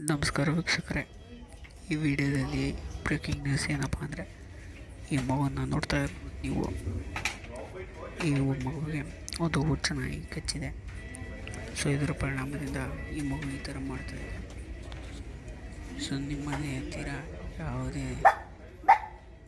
ನಮಸ್ಕಾರ ವೀಕ್ಷಕರೇ. ಈ ವಿಡಿಯೋದಲ್ಲಿ ಬ್ರೇಕಿಂಗ್ ನ್ಯೂಸ್ ಏನಪ್ಪ ಅಂದರೆ, ಈ ಮಗುವನ್ನು ನೋಡ್ತಾ ಇರ್ಬೋದು ನೀವು. ಈ ಮಗುವಿಗೆ ಒಂದು ಹುಚ್ಚನಾಗಿ ಕಚ್ಚಿದೆ. ಸೊ ಇದರ ಪರಿಣಾಮದಿಂದ ಈ ಮಗು ಈ ಥರ ಮಾಡ್ತಾಯಿದೆ ಸೊ ನಿಮ್ಮನೆ ಹತ್ತಿರ ಯಾವುದೇ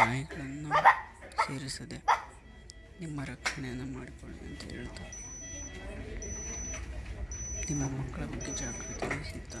ನಾಯಿಗಳನ್ನು ಸೇರಿಸದೆ ನಿಮ್ಮ ರಕ್ಷಣೆಯನ್ನು ಮಾಡಿಕೊಳ್ಳಿ ಅಂತ ಹೇಳ್ತಾ, ನಿಮ್ಮ ಮಕ್ಕಳ ಬಗ್ಗೆ ಜಾಗೃತಿ ವಹಿಸುತ್ತಾ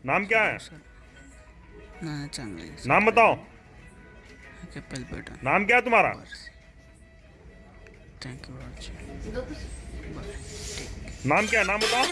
तो- नाम क्या है? नाम बताओ। नाम क्या है तुम्हारा? थैंक यू नाम क्या है? नाम बताओ।